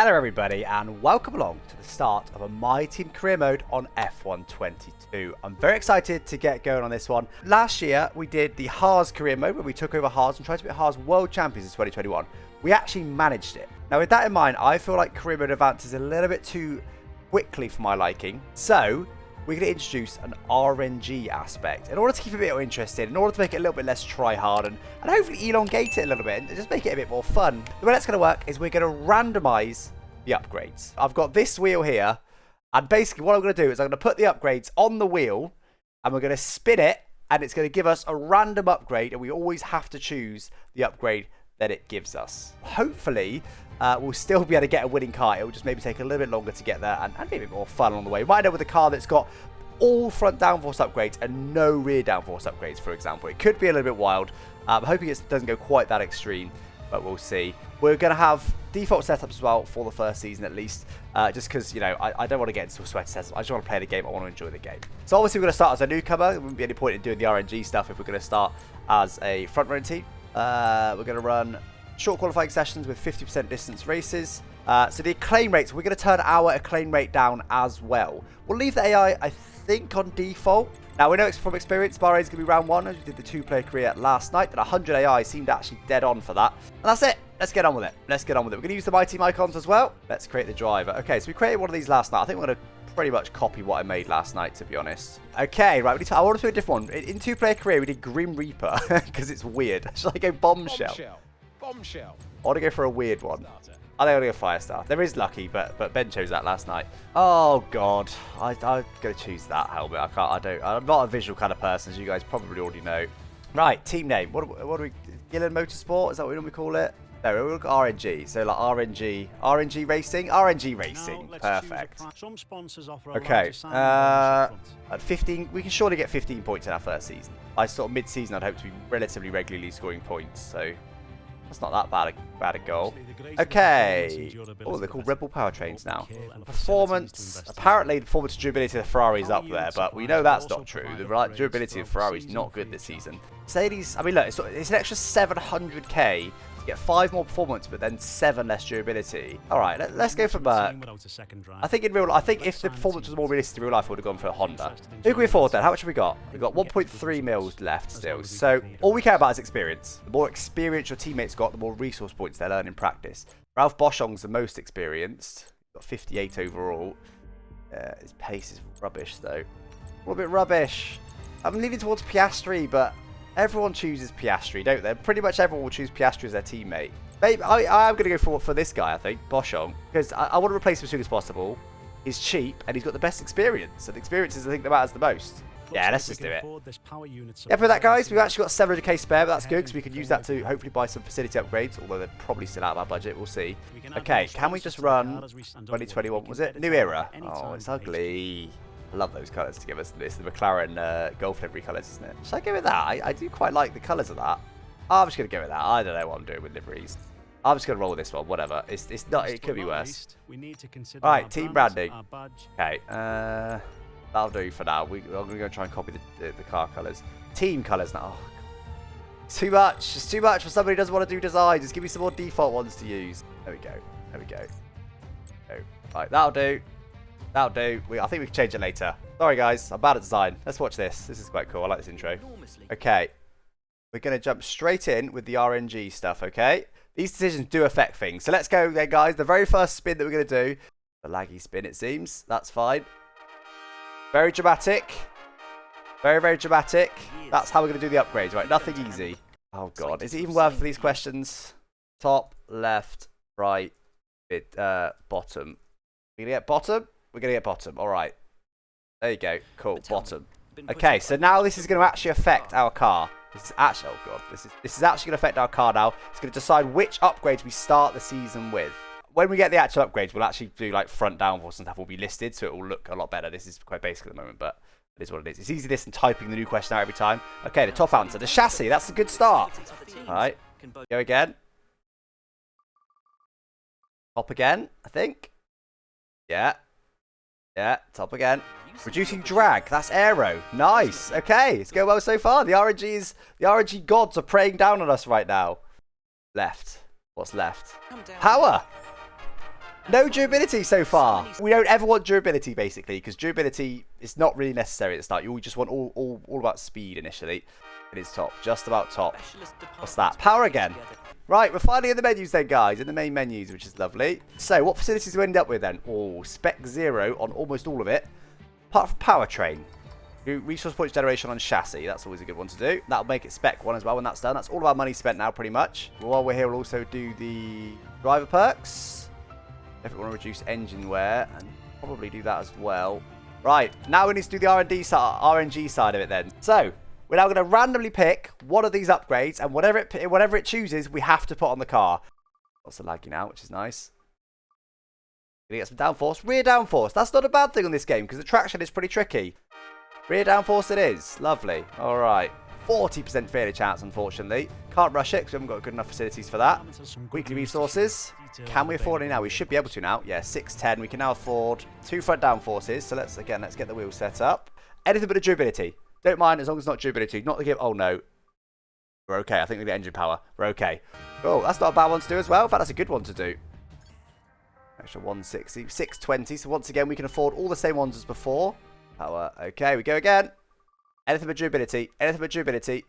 Hello everybody and welcome along to the start of a My Team career mode on F1 22. I'm very excited to get going on this one. Last year we did the Haas career mode where we took over Haas and tried to be Haas world champions in 2021. We actually managed it. Now with that in mind I feel like career mode advances a little bit too quickly for my liking. So we're going to introduce an RNG aspect in order to keep it a bit more interesting, in order to make it a little bit less try-hard and, and hopefully elongate it a little bit and just make it a bit more fun. The way that's going to work is we're going to randomize the upgrades. I've got this wheel here and basically what I'm going to do is I'm going to put the upgrades on the wheel and we're going to spin it and it's going to give us a random upgrade and we always have to choose the upgrade that it gives us. Hopefully, uh, we'll still be able to get a winning car. It will just maybe take a little bit longer to get there and, and maybe a bit more fun on the way. End up with a car that's got all front downforce upgrades and no rear downforce upgrades, for example. It could be a little bit wild. I'm hoping it doesn't go quite that extreme, but we'll see. We're going to have default setups as well for the first season at least, uh, just because, you know, I, I, don't want to get into a sweat setup. I just want to play the game. I want to enjoy the game. So obviously we're going to start as a newcomer. There wouldn't be any point in doing the RNG stuff if we're going to start as a front running team. Uh, we're going to run short qualifying sessions with 50% distance races. Uh, so the acclaim rates, we're going to turn our acclaim rate down as well. We'll leave the AI, I think, on default. Now, we know from experience, Bahrain's going to be round one, as we did the two-player career last night, and 100 AI seemed actually dead on for that. And that's it. Let's get on with it. Let's get on with it. We're going to use the My Team icons as well. Let's create the driver. Okay, so we created one of these last night. I think we're going to pretty much copy what I made last night, to be honest. Okay, right, we need to, I want to do a different one. In, in two-player career, we did Grim Reaper, because it's weird. Should I go Bombshell? Bombshell. Bombshell. I want to go for a weird one. I think I'll go Firestar. There is Lucky, but but Ben chose that last night. Oh God, I I'm gonna choose that helmet. I can't. I don't. I'm not a visual kind of person, as you guys probably already know. Right, team name. What what do we? Gillen Motorsport. Is that what we normally call it? No, we look at RNG. So like RNG, RNG Racing, RNG Racing. Perfect. Some sponsors offer okay. Uh, at 15, we can surely get 15 points in our first season. I sort of mid-season, I'd hope to be relatively regularly scoring points. So that's not that bad a, bad a goal. Okay. Oh, they're called Red Bull powertrains now. Performance. Apparently, the performance durability of the Ferrari is up there, but we know that's not true. The durability of Ferrari is not good this season. Mercedes, I mean, look, it's, it's an extra 700k get five more performance, but then seven less durability. All right, let, us go for Merc. I think in real, I think if the performance was more realistic in real life, I would have gone for a Honda. Who can we afford then? How much have we got? We've got 1.3 mils left still. So all we care about is experience. The more experience your teammates got, the more resource points they learn in practice. Ralph Boschung's the most experienced. Got 58 overall. Uh, his pace is rubbish though. A little bit rubbish. I'm leaning towards Piastri, but Everyone chooses Piastri, don't they? Pretty much everyone will choose Piastri as their teammate. Maybe, I, am going to go for, for this guy, I think, Boschung, because I, I, want to replace him as soon as possible. He's cheap, and he's got the best experience, and the experience is the thing that matters the most. Yeah, let's just do it. Yeah, for that, guys, we've actually got 700k spare, but that's good, because we can use that to hopefully buy some facility upgrades, although they're probably still out of our budget. We'll see. Okay, can we just run 2021? Was it? New era. Oh, it's ugly. I love those colours to give us this. The McLaren uh, Gulf livery colours, isn't it? Should I go with that? I, I do quite like the colours of that. I'm just going to go with that. I don't know what I'm doing with liveries. I'm just going to roll with this one. Whatever. It's, it's not. It could be worse. We need to consider All right, team branding. Okay. Uh, that'll do for now. We, are going to go try and copy the, the, the car colours. Team colours now. Oh, too much. It's too much for somebody who doesn't want to do design. Just give me some more default ones to use. There we go. There we go. Oh, right, that'll do. That'll do. We, I think we can change it later. Sorry, guys. I'm bad at design. Let's watch this. This is quite cool. I like this intro. Okay. We're going to jump straight in with the RNG stuff, okay? These decisions do affect things. So let's go then, guys. The very first spin that we're going to do. The laggy spin, it seems. That's fine. Very dramatic. Very, very dramatic. That's how we're going to do the upgrades, right? Nothing easy. Oh, God. Is it even worth these questions? Top, left, right, bit, uh, bottom. We're going to get bottom? We're going to get bottom. All right. There you go. Cool. Bottom. Okay, so now this is going to actually affect our car. This is actually, oh god, this is this is actually going to affect our car now. It's going to decide which upgrades we start the season with. When we get the actual upgrades, we'll actually do like front downforce and stuff will be listed, so it will look a lot better. This is quite basic at the moment, but it is what it is. It's easy this than typing the new question out every time. Okay, the top answer, the chassis. That's a good start. All right, go again. Top again, I think. Yeah, yeah, top again. Reducing drag. That's aero. Nice. Okay, it's going well so far. The RNGs, the RNG gods are praying down on us right now. Left. What's left? Power. No durability so far. We don't ever want durability, basically, because durability is not really necessary at the start. You just want all, all, all about speed initially. It is top, just about top. What's that? Power again. Right, we're finally in the menus then, guys, in the main menus, which is lovely. So, what facilities do we end up with then? Oh, spec zero on almost all of it. Apart from powertrain. Resource points generation on chassis. That's always a good one to do. That'll make it spec one as well when that's done. That's all of our money spent now, pretty much. While we're here, we'll also do the driver perks. If we want to reduce engine wear, and probably do that as well. Right, now we need to do the R&D RNG side of it then. So, we're now going to randomly pick one of these upgrades, and whatever it whatever it chooses, we have to put on the car. Lots of lagging out, which is nice. Gonna get some downforce. Rear downforce. That's not a bad thing on this game, because the traction is pretty tricky. Rear downforce it is. Lovely. All right. 40% failure chance, unfortunately. Can't rush it because we haven't got good enough facilities for that. Weekly resources. Can we afford it now? We should be able to now. Yeah, 610. We can now afford two front downforces. So let's, again, let's get the wheel set up. Anything but a durability. Don't mind as long as it's not durability. Not the give. Oh, no. We're okay. I think we get engine power. We're okay. Oh, that's not a bad one to do as well. In fact, that's a good one to do. Extra 160. 620. So once again, we can afford all the same ones as before. Power. Okay, we go again. Anything but durability. Anything but durability.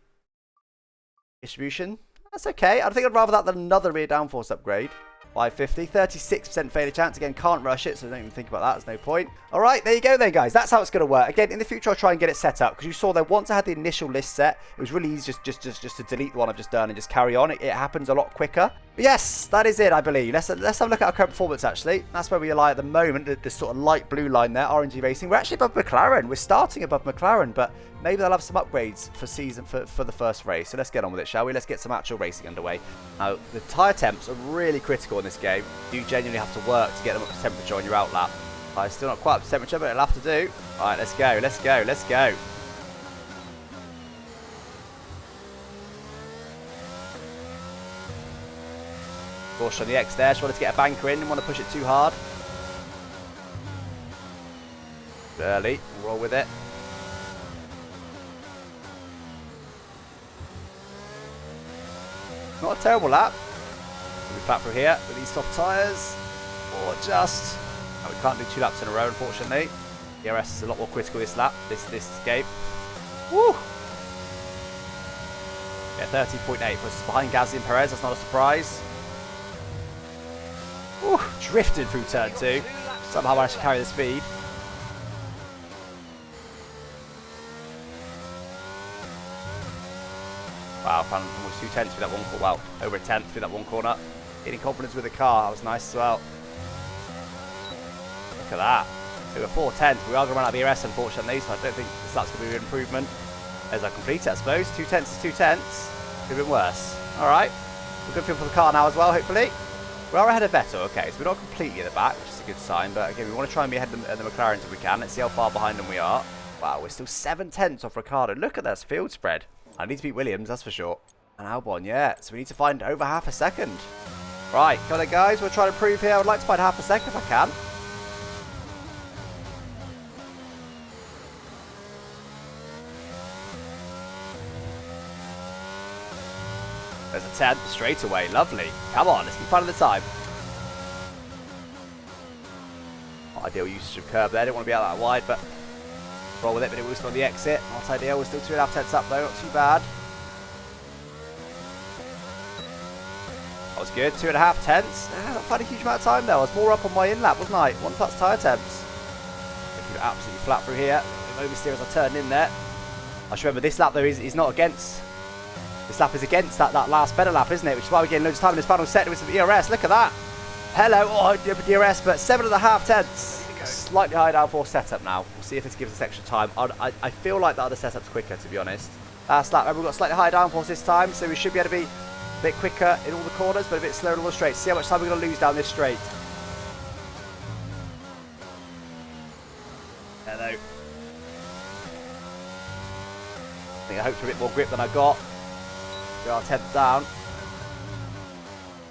Distribution. That's okay. I think I'd rather that than another rear downforce upgrade. 550. 36% failure chance. Again, can't rush it, so don't even think about that. There's no point. All right, there you go then, guys. That's how it's going to work. Again, in the future, I'll try and get it set up because you saw there once I had the initial list set, it was really easy just, just, just, just to delete the one I've just done and just carry on. It, it happens a lot quicker. But yes, that is it, I believe. Let's, let's have a look at our current performance, actually. That's where we lie at the moment, the sort of light blue line there, RNG Racing. We're actually above McLaren. We're starting above McLaren, but maybe they'll have some upgrades for season for, for the first race. So let's get on with it, shall we? Let's get some actual racing underway. Now, the tyre temps are really critical in this game. You genuinely have to work to get them up to temperature on your outlap. Uh, I still not quite up to temperature, but it'll have to do. All right, let's go, let's go, let's go. Caution on the X there. Just wanted to get a banker in. Didn't want to push it too hard. Early. Roll with it. Not a terrible lap. We flat through here with these soft tyres. Or just... We can't do two laps in a row, unfortunately. DRS is a lot more critical this lap, this this game. Woo! Yeah, 13.8 puts behind Gasly and Perez. That's not a surprise. Woo! Drifted through turn two. Somehow managed to carry the speed. Found almost two tenths through that one corner. Wow, over a tenth through that one corner. Getting confidence with the car. That was nice as well. Look at that. Over four tenths. We are going to run out of ERS, unfortunately, so I don't think that's going to be an improvement. As I complete it, I suppose. Two tenths is two tenths. Could have been worse. All right. We're good feel for the car now as well, hopefully. We are ahead of Vettel, okay, so we're not completely at the back, which is a good sign, but again, we want to try and be ahead of the, the McLarens if we can. Let's see how far behind them we are. Wow, we're still seven tenths off Ricciardo. Look at this field spread. I need to beat Williams, that's for sure. And Albon, yeah, so we need to find over half a second. Right, come on guys, We're trying to prove here. I would like to find half a second if I can. There's a 10 straight away. Lovely. Come on, let's keep finding the time. Ideal usage of curb there. Didn't want to be out that wide, but roll with it. But it was on the exit. Not ideal. We're still two and a half tenths up though. Not too bad. That was good. Two and a half tenths. Yeah, not quite a huge amount of time though. I was more up on my in lap, wasn't I? One plus tyre temps. Keep it absolutely flat through here. Oversteer as I turn in there. I should remember this lap though is, is not against this lap is against that, that last better lap, isn't it? Which is why we're getting loads of time in this final set with some ERS. Look at that. Hello. Oh, DRS, but seven and a half tenths. Slightly higher downforce setup now. We'll see if this gives us extra time. I, I feel like the other setup's quicker, to be honest. Last lap, remember we've got slightly higher downforce this time, so we should be able to be a bit quicker in all the corners, but a bit slower in all the straights. See how much time we're going to lose down this straight. Hello. I think I hoped for a bit more grip than I got. We are 10th down.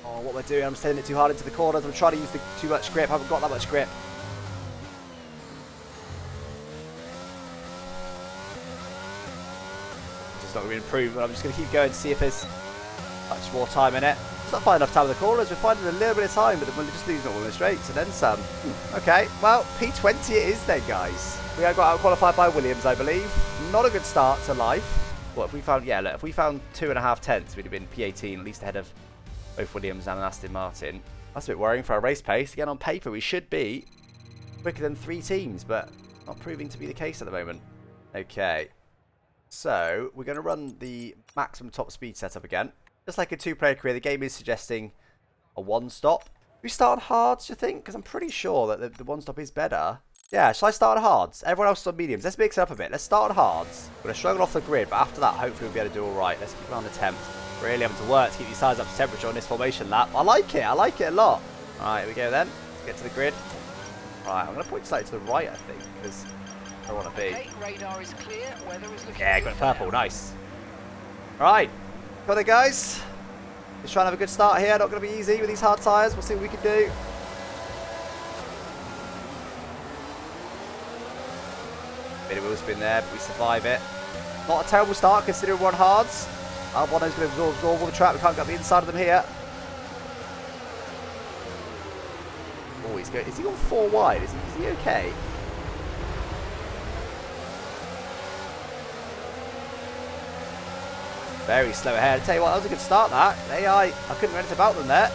Oh, what we're doing, I'm sending it too hard into the corners. I'm trying to use the, too much grip. I haven't got that much grip. Not going to be an improvement. I'm just going to keep going to see if there's much more time in it. It's not finding enough time in the corners. We're finding a little bit of time, but we're just losing all the straights and then some. Okay, well, P20 it is then, guys. We got out qualified by Williams, I believe. Not a good start to life. What if we found? Yeah, look, if we found two and a half tenths, we'd have been P18, at least ahead of both Williams and Aston Martin. That's a bit worrying for our race pace. Again, on paper, we should be quicker than three teams, but not proving to be the case at the moment. Okay, so we're going to run the maximum top speed setup again. Just like a two-player career, the game is suggesting a one-stop. We start hards, do you think? Because I'm pretty sure that the, the one-stop is better. Yeah, shall I start hards? Everyone else is on mediums. Let's mix it up a bit. Let's start hards. We're going to struggle off the grid, but after that, hopefully we'll be able to do all right. Let's keep on the temp. Really having to work to keep these tires up to temperature on this formation lap. I like it. I like it a lot. All right, here we go then. Let's get to the grid. All right, I'm going to point slightly to the right, I think, because I want to be. Radar is clear. Weather is looking Yeah, good got purple. Nice. All right. Got it, guys. Let's try and have a good start here. Not going to be easy with these hard tyres. We'll see what we can do. Bit of wheel spin there, but we survive it. Not a terrible start considering we're on hards. Albon's going to absorb, absorb all the trap. We can't get the inside of them here. Oh, he's good. Is he on four wide? Is he, is he okay? Very slow ahead. I tell you what, that was a good start. That AI, I couldn't do anything about them there.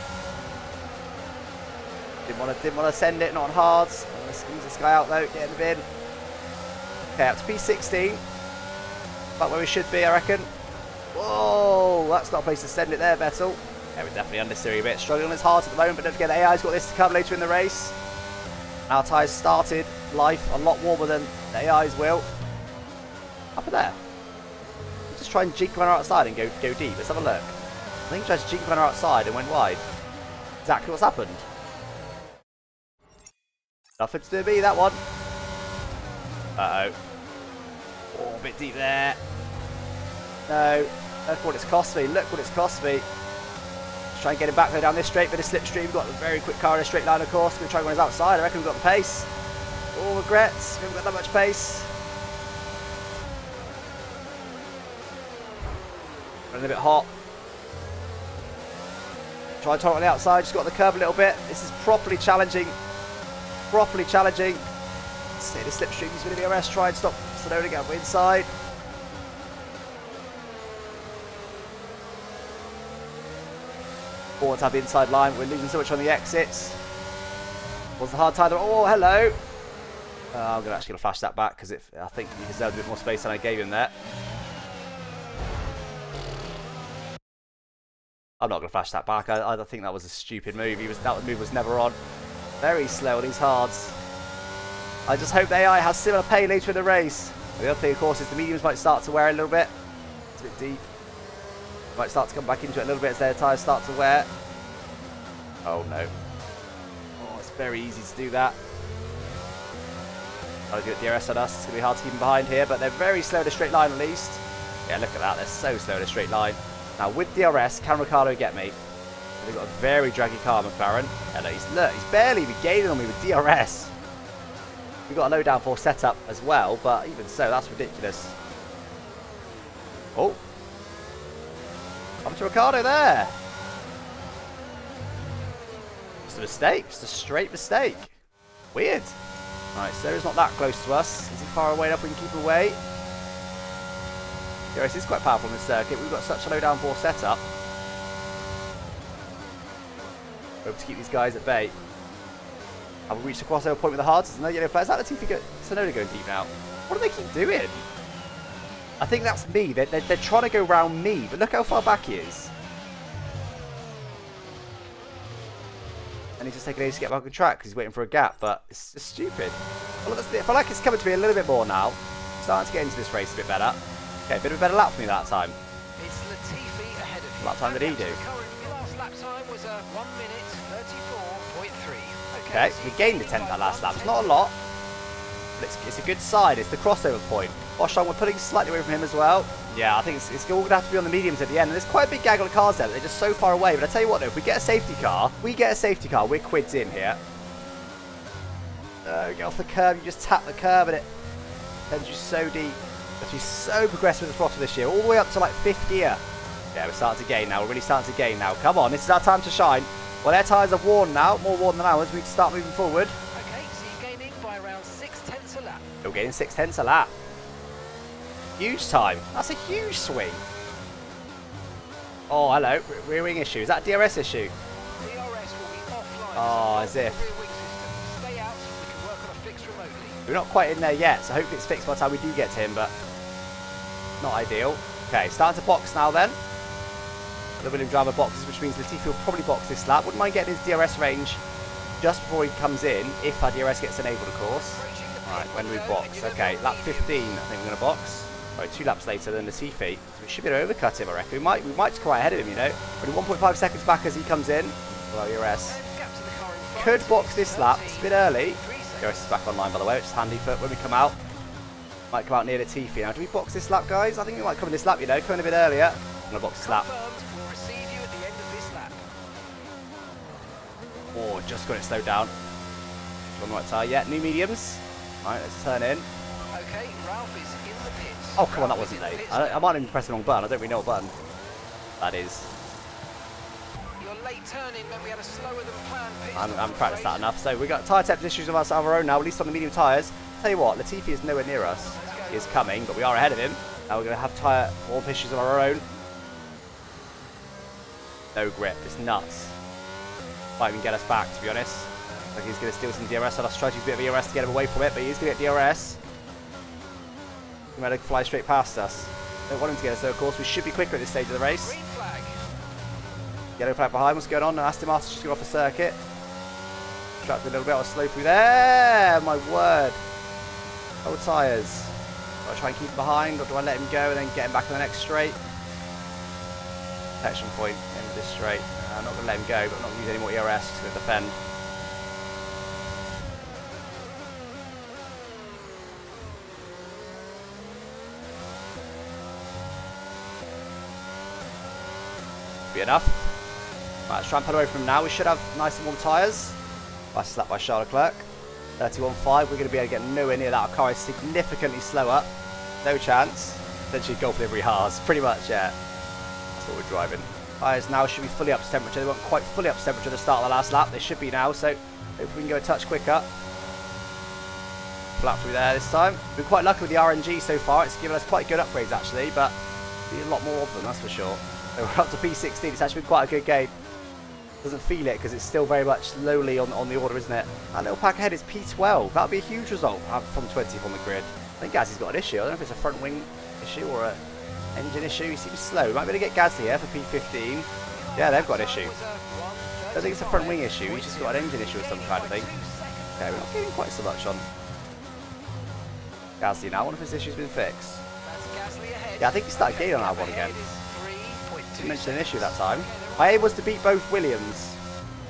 Didn't want to, didn't want to send it, not on hards. I'm going to squeeze this guy out though, get in the bin. Okay, up to P16. About where we should be, I reckon. Whoa, that's not a place to send it there, Vettel. Yeah, we're definitely understeering a bit. Struggling as hard at the moment, but don't forget the AI's got this to come later in the race. Our tyres started life a lot warmer than the AI's will. Up there. Just try and jink runner outside and go go deep. Let's have a look. I think he tried to jink runner outside and went wide. Exactly what's happened. Nothing to do with me, that one. Uh-oh. Oh, a bit deep there. No. Look what it's cost me. Look what it's cost me. Let's try and get him back there down this straight bit of slipstream. We've got a very quick car in a straight line, of course. We're going to try and run his outside. I reckon we've got the pace. All regrets. We haven't got that much pace. Running a bit hot. Try and turn on the outside. Just got the curve a little bit. This is properly challenging. Properly challenging. See the slipstream. He's going to be a arrest. Try and stop Tsunoda We're inside. To have the inside line. We're losing so much on the exits. Was the hard time? Oh, hello. Uh, I'm gonna actually gonna flash that back because I think he deserved a bit more space than I gave him there. I'm not gonna flash that back. I, I think that was a stupid move. He was that move was never on. Very slow on these hards. I just hope AI has similar pay later in the race. The other thing, of course, is the mediums might start to wear a little bit. It's a bit deep. Might start to come back into it a little bit as their tyres start to wear. Oh no. Oh, it's very easy to do that. To do it DRS on us. It's going to be hard to keep them behind here, but they're very slow in a straight line at least. Yeah, look at that. They're so slow in a straight line. Now, with DRS, can Ricciardo get me? They've got a very draggy car, McLaren. Hello, he's, look, he's barely even gaining on me with DRS. We've got a low downforce setup as well, but even so, that's ridiculous. Oh. Up to Ricciardo there. It's a mistake. It's a straight mistake. Weird. Alright, so he's not that close to us. Is he far away enough we can keep away? DRS is quite powerful in this circuit. We've got such a low downforce setup. Hope to keep these guys at bay. Have we reached the crossover point with the hards? No yellow flag. Is that Latifi go Tsunoda going deep now? What do they keep doing? I think that's me. They're, they're, they're trying to go round me, but look how far back he is. And he's just taking ages to get back on track because he's waiting for a gap, but it's just stupid. I feel like it's coming to me a little bit more now. Starting to get into this race a bit better. Okay, a bit of a better lap for me that time. It's Latifi ahead of you. What time did he do? last lap time was a 1 minute 34.3. Okay, we gained a tenth that last lap. It's not a lot, but it's, it's a good side. It's the crossover point. Boschung, we're pulling slightly away from him as well. Yeah, I think it's, it's all going to have to be on the mediums at the end. And there's quite a big gaggle of cars there, they're just so far away. But I tell you what, though, if we get a safety car, we get a safety car, we're quids in here. Uh, get off the curb, you just tap the curb and it sends you so deep. But so progressive with the throttle this year, all the way up to like fifth gear. Yeah, we're starting to gain now. We're really starting to gain now. Come on, this is our time to shine. Well, their tyres are worn now, more worn than ours. We can start moving forward. Okay, so you're gaining by around six tenths a lap. We're getting six tenths a lap. Huge time. That's a huge swing. Oh, hello. Rear wing issue. Is that a DRS issue? DRS will be offline. Oh, as if. rear wing system. Stay out. We can work on a fix remotely. We're not quite in there yet, so hopefully it's fixed by the time we do get to him, but not ideal. Okay, starting to box now then. The William driver boxes, which means Latifi will probably box this lap. Wouldn't mind getting his DRS range just before he comes in, if our DRS gets enabled, of course. Right, when we box. Okay, lap 15, I think we're going to box. Right, two laps later than Latifi. So we should be able to overcut him, I reckon. We might, we might just quite ahead of him, you know. Only 1.5 seconds back as he comes in. Well, DRS. Could box this lap. It's a bit early. 13.3. DRS is back online, by the way, which is handy for when we come out. Might come out near the Latifi. Now, do we box this lap, guys? I think we might come in this lap, you know. Coming a bit earlier. I'm going to box this lap. Confirmed. We'll receive you at the end of this lap. Oh, just got it slowed down. On the right tyre. Yeah, new mediums. Alright, let's turn in. Okay, Ralph is in the pits. Oh, come on, that wasn't late. I, I might have pressed the wrong button. I don't really know what button that is. Your late turn-in we had a slower than planned pit I haven't, I stop haven't practiced that enough. So we've got tyre temp issues of us of our own now, at least on the medium tyres. Tell you what, Latifi is nowhere near us. He is coming, but we are ahead of him. Now we're going to have tyre warp issues of our own. No grip, it's nuts. Might even get us back, to be honest. Like he's going to steal some DRS on us. Try to use a bit of DRS to get him away from it, but he's going to get DRS. He might fly straight past us. Don't want him to get us though, of course. We should be quicker at this stage of the race. Yellow flag behind, what's going on? Aston Martin's just got off the circuit. Trapped a little bit of slow through there. My word. Old tyres. I try and keep him behind or do I let him go and then get him back on the next straight? Protection point, end of this straight. Uh, I'm not going to let him go, but I'm not going to use any more ERS, just going to defend. Be enough. Right, let's try and pull away from now. We should have nice and warm tyres. Nice slap by Charles Leclerc. 31.5. We're going to be able to get nowhere near that. Our car is significantly slower. No chance. Essentially Gulf every Haas. Pretty much, yeah. That's what we're driving. Tyres now should be fully up to temperature. They weren't quite fully up to temperature at the start of the last lap. They should be now, so hopefully we can go a touch quicker. Flat through there this time. We've been quite lucky with the RNG so far. It's given us quite good upgrades actually, but a lot more of them, that's for sure. So we're up to P16. It's actually been quite a good game. Doesn't feel it because it's still very much lowly on, on the order, isn't it? That little pack ahead is P12. That would be a huge result uh, from 20th on the grid. I think Gasly's got an issue. I don't know if it's a front wing issue or a engine issue. He seems slow. Might be able to get Gasly here for P15. Yeah, they've got an issue. I don't think it's a front wing issue. He's just got an engine issue of some kind, I think. Okay, we're not getting quite so much on Gasly now. One of his issues been fixed. Yeah, I think he started gaining on that one again. Didn't mention an issue that time. My aim was to beat both Williams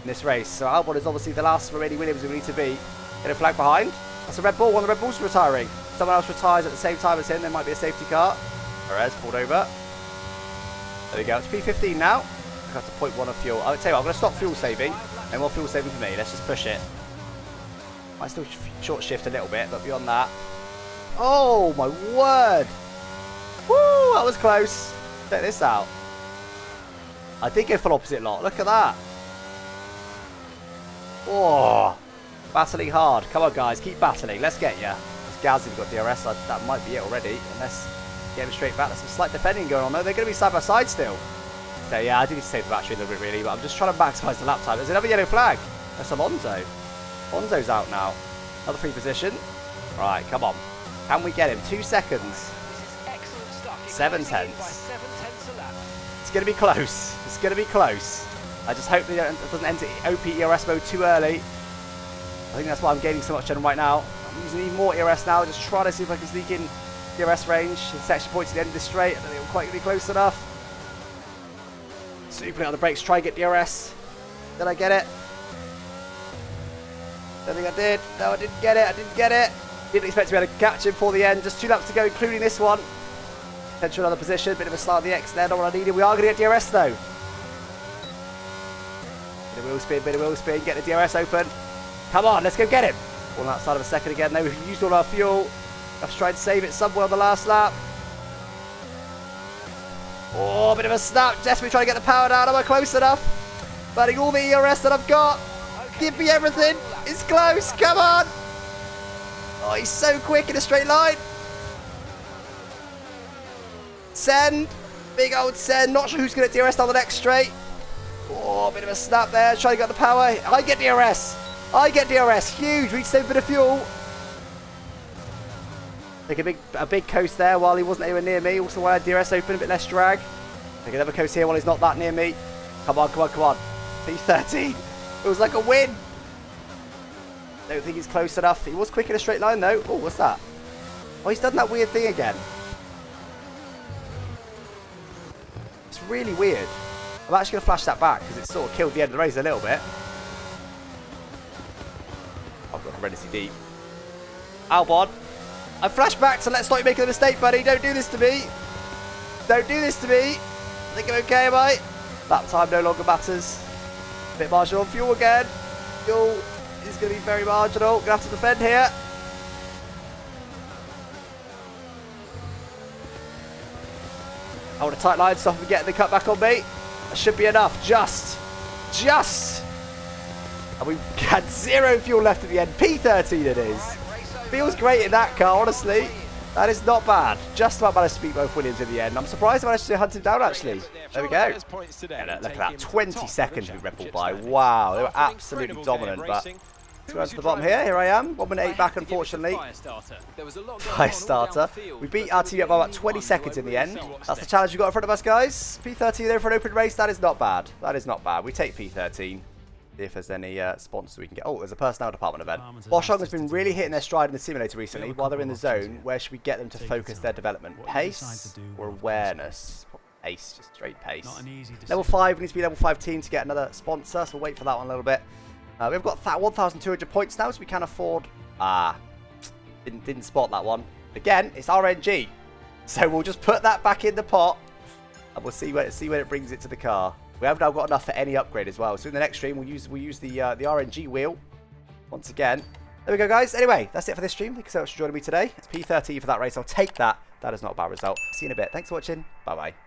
in this race, so Albon is obviously the last remaining Williams we need to beat. Get a flag behind. That's a Red Bull. One of the Red Bulls retiring. Someone else retires at the same time as him. There might be a safety car. Perez pulled over. There we go. It's P15 now. I have to point one of fuel. I'll tell you what, I'm going to stop fuel saving. No more fuel saving for me. Let's just push it. Might still short shift a little bit, but beyond that. Oh my word! Woo! That was close. Check this out. I did go full opposite lot. Look at that. Oh, battling hard. Come on, guys, keep battling. Let's get you. It's Gasly got DRS. I- That might be it already. Unless get him straight back. There's some slight defending going on though. They're going to be side by side still. So yeah, I do need to save the battery a little bit really, but I'm just trying to maximise the lap time. There's another yellow flag. That's Alonso. Alonso's out now. Another free position. Right, come on. Can we get him? Two seconds. Seven tenths. It's going to be close. Going to be close. I just hope it doesn't enter OP ERS mode too early. I think that's why I'm gaining so much gen right now. I'm using even more ERS now, just trying to see if I can sneak in ERS range. It's section points at the end of the straight. I don't think I'm quite going to be close enough. Super out the brakes, try and get DRS. Did I get it? Don't think I did. No, I didn't get it. I didn't get it. Didn't expect to be able to catch him for the end. Just two laps to go, including this one. Potential another position. Bit of a slide of the X there. Not what I needed. We are going to get DRS though. Bit of wheel spin, bit of wheel spin. Get the DRS open. Come on, let's go get him. All outside of a second again. Now we've used all our fuel. I've tried to save it somewhere on the last lap. Oh, bit of a snap. Desperately trying to get the power down. Am I close enough? Burning all the ERS that I've got. Give me everything. It's close. Come on. Oh, he's so quick in a straight line. Send. Big old send. Not sure who's going to DRS down the next straight. Oh, bit of a snap there. Trying to get the power. I get DRS. I get DRS. Huge. We save a bit of fuel. Take a big a big coast there while he wasn't anywhere near me. Also had DRS open, a bit less drag. Take another coast here while he's not that near me. Come on, come on, come on. P13. It was like a win. Don't think he's close enough. He was quick in a straight line though. Oh, what's that? Oh, he's done that weird thing again. It's really weird. I'm actually going to flash that back because it sort of killed the end of the race a little bit. Oh, I've got horrendously deep. Albon. I flash back to let's not make a mistake, buddy. Don't do this to me. Don't do this to me. I think I'm okay, I? That time no longer matters. Bit marginal fuel again. Fuel is going to be very marginal. Going to have to defend here. I want a tight line, stop him get the cut back on me. That should be enough. Just. Just. And we had zero fuel left at the end. P13 it is. Feels great in that car, honestly. That is not bad. Just about managed to beat both Williams in the end. I'm surprised I managed to hunt him down, actually. There we go. Yeah, look, look at that. 20 seconds we Bull by. Wow, they were absolutely dominant. But let's go to the bottom here. Here I am. 1 minute 8 back, unfortunately. Fire starter. We beat our team up by about 20 seconds in the end. That's the challenge we've got in front of us, guys. P13 there for an open race. That is not bad. That is not bad. We take P13 if there's any uh, sponsors we can get. Oh, there's a personnel department event. Boschung has been really hitting their stride in the simulator recently. While they're in the zone, where should we get them to focus their development? Pace or awareness? Pace, just straight pace. Level 5, we need to be level 5 team to get another sponsor, so we'll wait for that one a little bit. Uh, we've got 1,200 points now, so we can afford... Ah, didn't, didn't spot that one. Again, it's RNG. So we'll just put that back in the pot, and we'll see where, see where it brings it to the car. We have now got enough for any upgrade as well. So in the next stream, we'll use we'll use the uh, the RNG wheel once again. There we go, guys. Anyway, that's it for this stream. Thank you so much for joining me today. It's P30 for that race. I'll take that. That is not a bad result. See you in a bit. Thanks for watching. Bye-bye.